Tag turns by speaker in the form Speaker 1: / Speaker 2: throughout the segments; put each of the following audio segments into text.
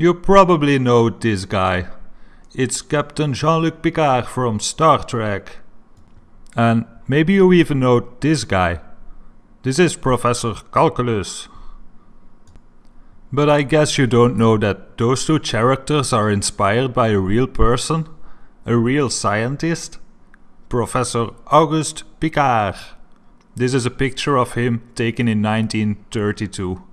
Speaker 1: You probably know this guy. It's Captain Jean-Luc Picard from Star Trek. And maybe you even know this guy. This is Professor Calculus. But I guess you don't know that those two characters are inspired by a real person, a real scientist, Professor Auguste Piccard. This is a picture of him taken in 1932.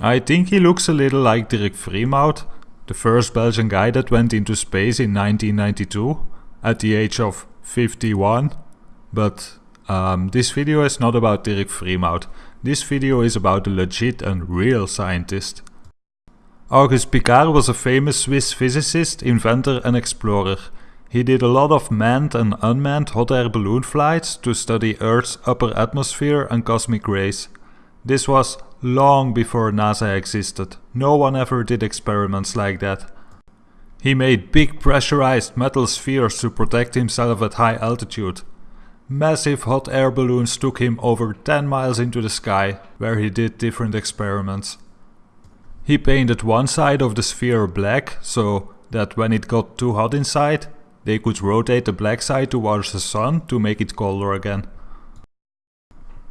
Speaker 1: I think he looks a little like Dirk Frimout, the first Belgian guy that went into space in 1992 at the age of 51. But um, this video is not about Dirk Frimout. This video is about a legit and real scientist. Auguste Piccard was a famous Swiss physicist, inventor and explorer. He did a lot of manned and unmanned hot air balloon flights to study Earth's upper atmosphere and cosmic rays. This was long before NASA existed. No one ever did experiments like that. He made big pressurized metal spheres to protect himself at high altitude. Massive hot air balloons took him over 10 miles into the sky, where he did different experiments. He painted one side of the sphere black, so that when it got too hot inside, they could rotate the black side towards the sun to make it colder again.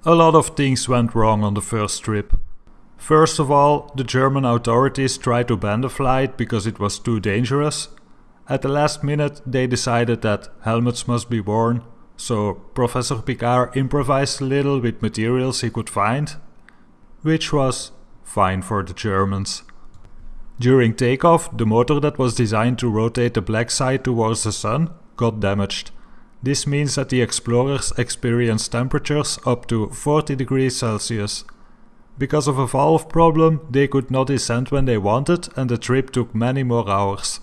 Speaker 1: A lot of things went wrong on the first trip. First of all, the German authorities tried to ban the flight because it was too dangerous. At the last minute they decided that helmets must be worn, so Professor Piccard improvised a little with materials he could find, which was fine for the Germans. During takeoff, the motor that was designed to rotate the black side towards the sun got damaged. This means that the explorers experienced temperatures up to 40 degrees Celsius. Because of a valve problem, they could not descend when they wanted and the trip took many more hours.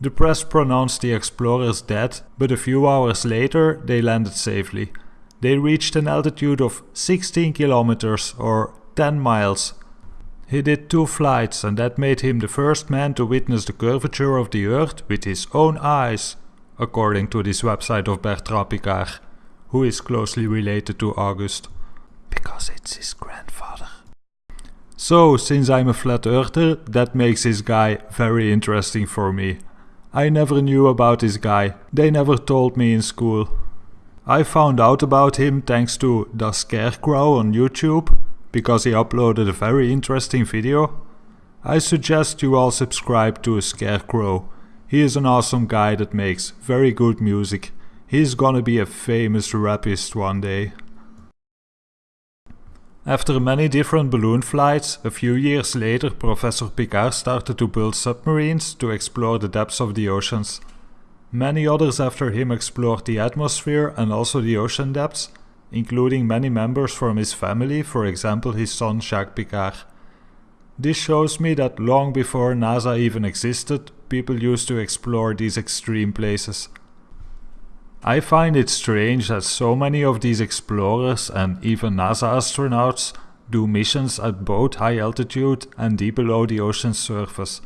Speaker 1: The press pronounced the explorers dead, but a few hours later they landed safely. They reached an altitude of 16 kilometers or 10 miles. He did two flights and that made him the first man to witness the curvature of the earth with his own eyes according to this website of Bertrand Piccard, who is closely related to August, because it's his grandfather. So, since I'm a flat earther, that makes this guy very interesting for me. I never knew about this guy, they never told me in school. I found out about him thanks to The Scarecrow on YouTube, because he uploaded a very interesting video. I suggest you all subscribe to Scarecrow, he is an awesome guy that makes very good music. He's gonna be a famous rapist one day. After many different balloon flights, a few years later Professor Piccard started to build submarines to explore the depths of the oceans. Many others after him explored the atmosphere and also the ocean depths, including many members from his family, for example his son Jacques Piccard. This shows me that long before NASA even existed, people used to explore these extreme places. I find it strange that so many of these explorers and even NASA astronauts do missions at both high altitude and deep below the ocean's surface.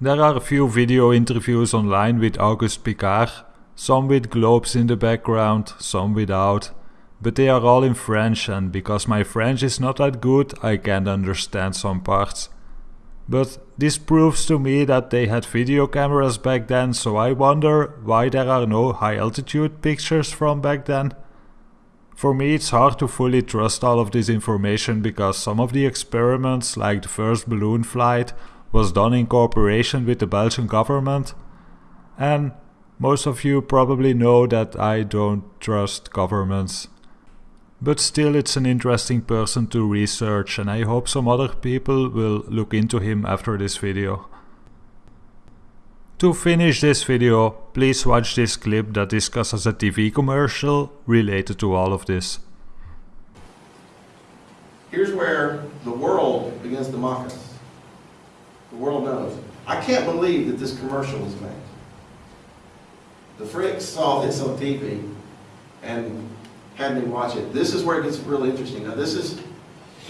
Speaker 1: There are a few video interviews online with Auguste Piccard, some with globes in the background, some without, but they are all in French and because my French is not that good I can't understand some parts. But this proves to me that they had video cameras back then, so I wonder why there are no high altitude pictures from back then. For me it's hard to fully trust all of this information because some of the experiments, like the first balloon flight, was done in cooperation with the Belgian government. And most of you probably know that I don't trust governments. But still it's an interesting person to research and I hope some other people will look into him after this video. To finish this video, please watch this clip that discusses a TV commercial related to all of this.
Speaker 2: Here's where the world begins to mock us. The world knows. I can't believe that this commercial was made. The freaks saw this on TV and had me watch it. This is where it gets really interesting. Now this is,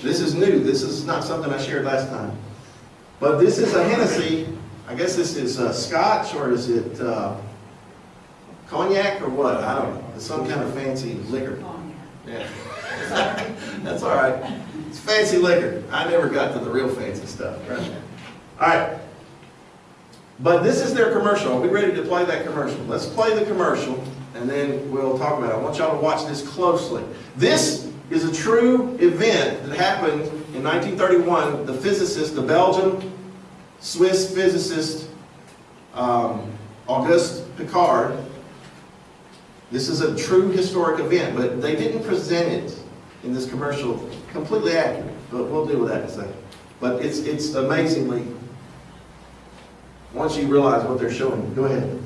Speaker 2: this is new. This is not something I shared last time. But this is a Hennessy. I guess this is uh, Scotch or is it uh, cognac or what? I don't know. It's some kind of fancy liquor. Yeah. That's all right. it's fancy liquor. I never got to the real fancy stuff, right? All right. But this is their commercial. Are we ready to play that commercial? Let's play the commercial, and then we'll talk about it. I want y'all to watch this closely. This is a true event that happened in 1931. The physicist, the Belgian Swiss physicist, um, Auguste Piccard, this is a true historic event, but they didn't present it in this commercial completely accurate. But we'll deal with that in a second. But it's, it's amazingly, once you realize what they're showing, go ahead.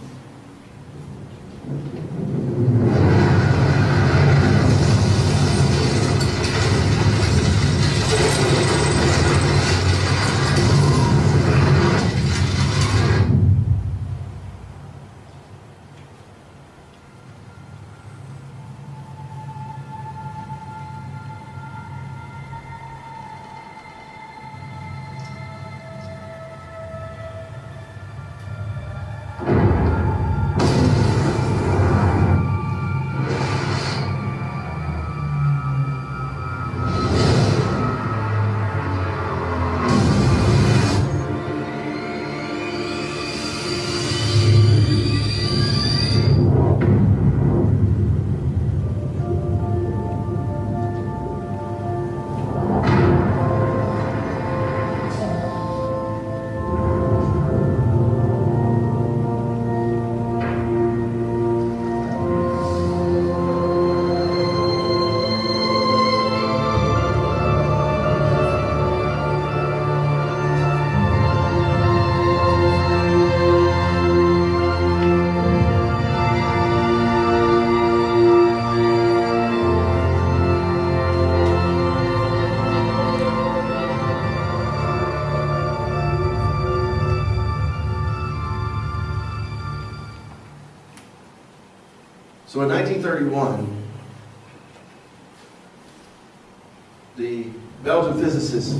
Speaker 2: So in 1931, the Belgian physicist,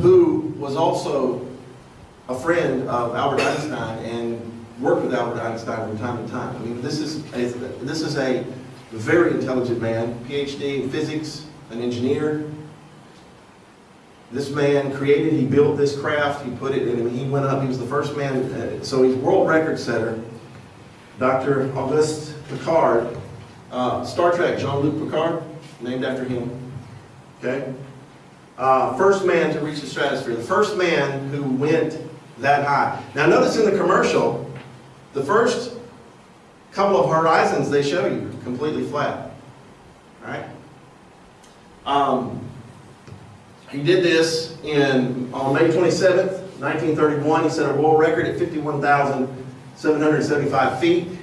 Speaker 2: who was also a friend of Albert Einstein and worked with Albert Einstein from time to time. I mean, this is a, this is a very intelligent man, PhD in physics, an engineer. This man created, he built this craft, he put it in, he went up, he was the first man, uh, so he's world record setter. Dr. Auguste Piccard, uh, Star Trek, Jean-Luc Picard, named after him. Okay? Uh, first man to reach the stratosphere, the first man who went that high. Now notice in the commercial, the first couple of horizons they show you completely flat. All right? Um, he did this in on May 27th, 1931. He set a world record at 51,775 feet.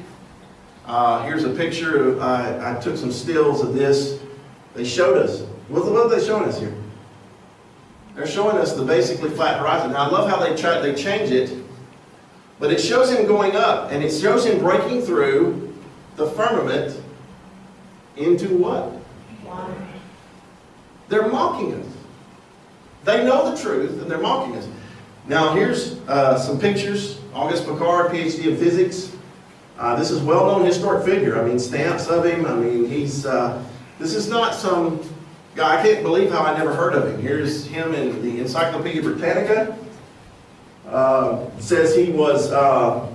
Speaker 2: Uh, here's a picture. Of, uh, I took some stills of this. They showed us. What, what are they showing us here? They're showing us the basically flat horizon. Now I love how they try they change it, but it shows him going up, and it shows him breaking through the firmament into what?
Speaker 3: Water.
Speaker 2: They're mocking us. They know the truth, and they're mocking us. Now here's uh, some pictures. August Piccard, PhD in physics. Uh, this is well-known historic figure. I mean, stamps of him. I mean, he's. Uh, this is not some guy. I can't believe how I never heard of him. Here's him in the Encyclopedia Britannica. Uh, says he was. Uh,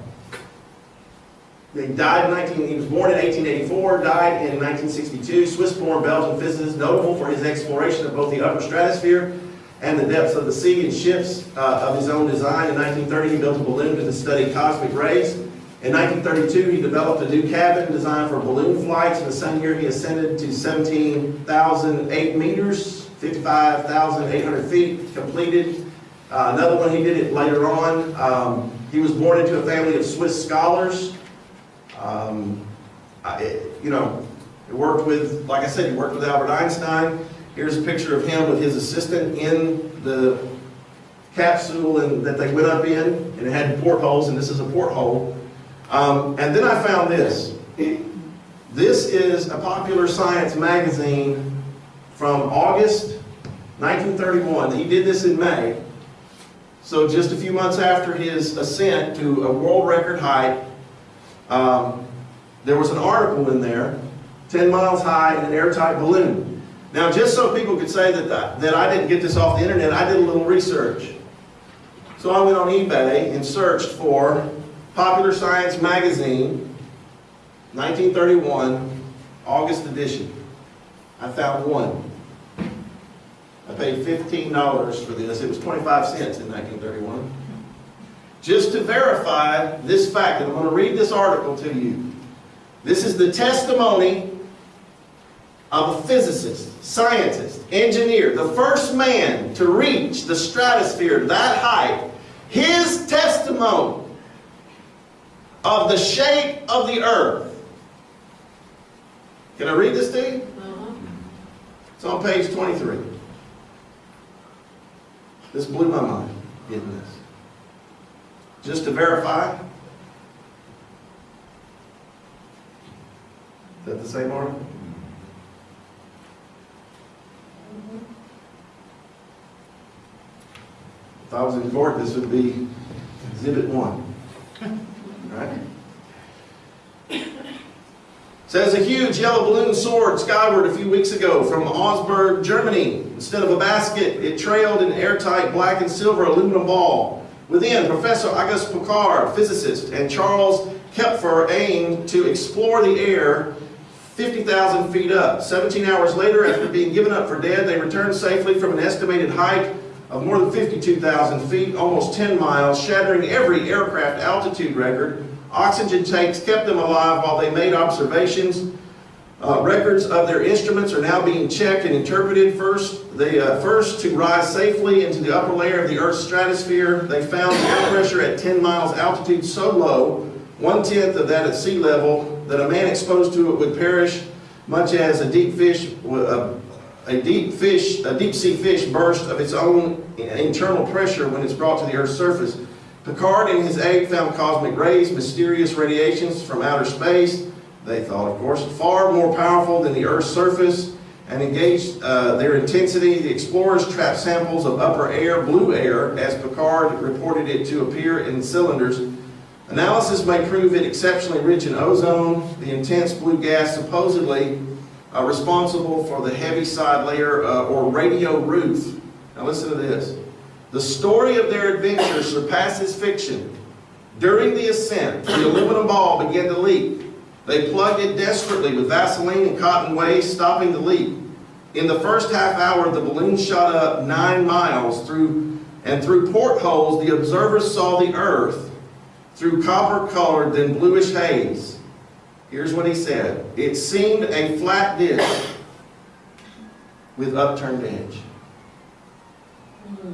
Speaker 2: he died in 19. He was born in 1884. Died in 1962. Swiss-born Belgian physicist, notable for his exploration of both the upper stratosphere and the depths of the sea in ships uh, of his own design. In 1930, he built a balloon to study cosmic rays. In 1932, he developed a new cabin designed for balloon flights. In the same year, he ascended to 17,008 meters, 55,800 feet, completed. Uh, another one, he did it later on. Um, he was born into a family of Swiss scholars. Um, I, you know, he worked with, like I said, he worked with Albert Einstein. Here's a picture of him with his assistant in the capsule and, that they went up in, and it had portholes, and this is a porthole. Um, and then I found this. This is a popular science magazine from August 1931. He did this in May. So just a few months after his ascent to a world record height, um, there was an article in there, 10 miles high in an airtight balloon. Now, just so people could say that, I- that I didn't get this off the internet, I did a little research. So I went on eBay and searched for Popular Science Magazine, 1931, August edition. I found one. I paid $15 for this. It was 25 cents in 1931. Just to verify this fact, and I'm going to read this article to you. This is the testimony of a physicist, scientist, engineer, the first man to reach the stratosphere that height. His testimony of the shape of the earth. Can I read this to you? Uh-huh. It's on page 23. This blew my mind, getting this. Just to verify. Is that the same article? Mm-hmm. If I was in court, this would be exhibit one. Right? Says a huge yellow balloon soared skyward a few weeks ago from Augsburg, Germany. Instead of a basket, it trailed an airtight black and silver aluminum ball. Within, Professor Auguste Piccard, physicist, and Charles Kepfer aimed to explore the air 50,000 feet up. 17 hours later, after being given up for dead, they returned safely from an estimated height of more than 52,000 feet, almost 10 miles, shattering every aircraft altitude record. Oxygen tanks kept them alive while they made observations. Uh, records of their instruments are now being checked and interpreted. First, they uh, first to rise safely into the upper layer of the Earth's stratosphere. They found air pressure at 10 miles altitude so low, one tenth of that at sea level, that a man exposed to it would perish, much as a deep fish, uh, a deep fish, a deep sea fish burst of its own internal pressure when it's brought to the Earth's surface. Piccard and his aide found cosmic rays, mysterious radiations from outer space. They thought, of course, far more powerful than the Earth's surface and engaged uh, their intensity. The explorers trapped samples of upper air, blue air, as Piccard reported it to appear in cylinders. Analysis may prove it exceptionally rich in ozone, the intense blue gas supposedly uh, responsible for the Heaviside layer uh, or radio roof. Now listen to this. The story of their adventure surpasses fiction. During the ascent, the aluminum ball began to leak. They plugged it desperately with Vaseline and cotton waste, stopping the leak. In the first half hour, the balloon shot up nine miles through, and through portholes, the observers saw the earth through copper-colored, then bluish haze. Here's what he said. It seemed a flat disc with upturned edge. Hmm.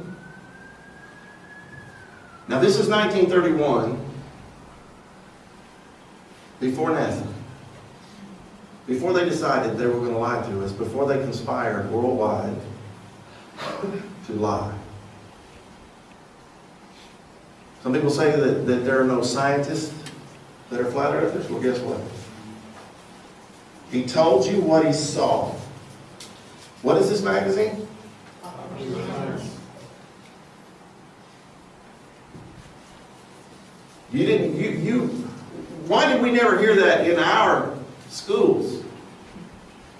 Speaker 2: Now this is 1931, before NASA. Before they decided they were going to lie to us, before they conspired worldwide to lie. Some people say that, that there are no scientists that are flat earthers. Well, guess what? He told you what he saw. What is this magazine? Uh, You didn't, you, you, why did we never hear that in our schools?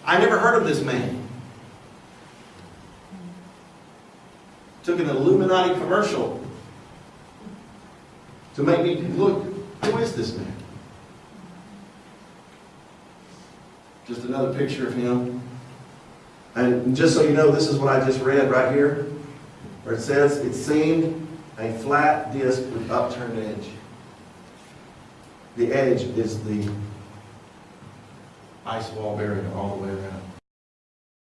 Speaker 2: I never heard of this man. Took an Illuminati commercial to make me look, who is this man? Just another picture of him. And just so you know, this is what I just read right here, where it says, it seemed a flat disc with upturned edge. The edge is the ice wall barrier all the way around.